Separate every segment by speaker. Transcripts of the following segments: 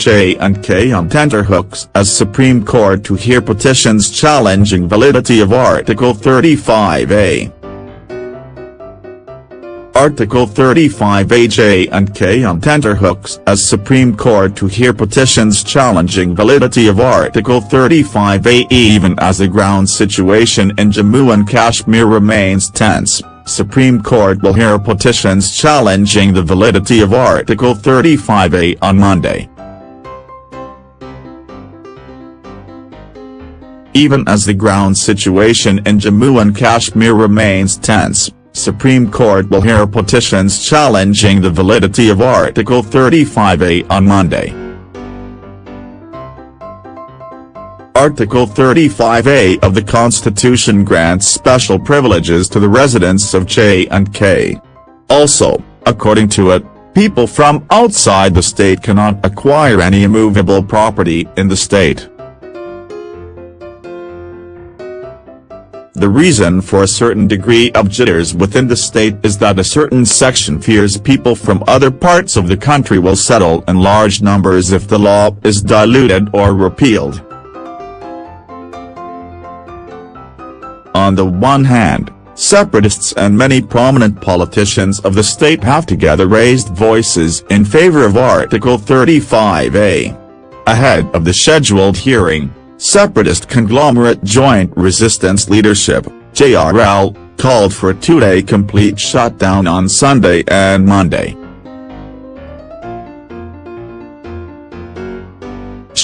Speaker 1: J&K on tenterhooks as Supreme Court to hear petitions challenging validity of Article 35A. Article 35A J&K on tenterhooks as Supreme Court to hear petitions challenging validity of Article 35A even as the ground situation in Jammu and Kashmir remains tense. Supreme Court will hear petitions challenging the validity of Article 35A on Monday. Even as the ground situation in Jammu and Kashmir remains tense, Supreme Court will hear petitions challenging the validity of Article 35A on Monday. Article 35A of the Constitution grants special privileges to the residents of J&K. Also, according to it, people from outside the state cannot acquire any immovable property in the state. The reason for a certain degree of jitters within the state is that a certain section fears people from other parts of the country will settle in large numbers if the law is diluted or repealed. On the one hand, separatists and many prominent politicians of the state have together raised voices in favor of Article 35A. Ahead of the scheduled hearing, separatist conglomerate Joint Resistance Leadership, JRL, called for a two-day complete shutdown on Sunday and Monday.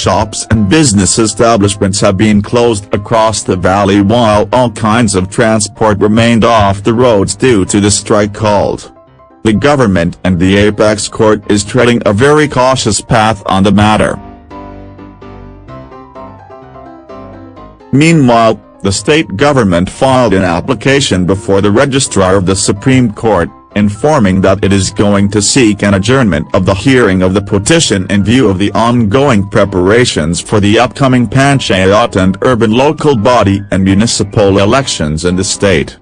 Speaker 1: shops and business establishments have been closed across the valley while all kinds of transport remained off the roads due to the strike called. The government and the apex court is treading a very cautious path on the matter. Meanwhile, the state government filed an application before the registrar of the Supreme Court, informing that it is going to seek an adjournment of the hearing of the petition in view of the ongoing preparations for the upcoming Panchayat and urban local body and municipal elections in the state.